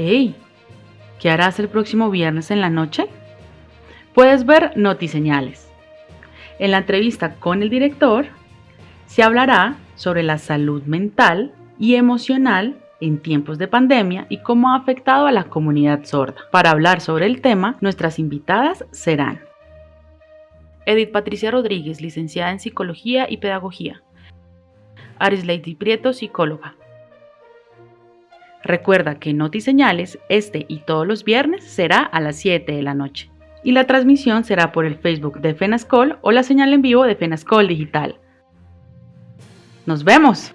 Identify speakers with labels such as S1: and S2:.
S1: ¡Hey! ¿Qué harás el próximo viernes en la noche? Puedes ver Notiseñales. En la entrevista con el director se hablará sobre la salud mental y emocional en tiempos de pandemia y cómo ha afectado a la comunidad sorda. Para hablar sobre el tema, nuestras invitadas serán Edith Patricia Rodríguez, licenciada en Psicología y Pedagogía. Aris Lady Prieto, psicóloga. Recuerda que Noti Señales, este y todos los viernes, será a las 7 de la noche. Y la transmisión será por el Facebook de FENASCOL o la señal en vivo de FENASCOL Digital. ¡Nos vemos!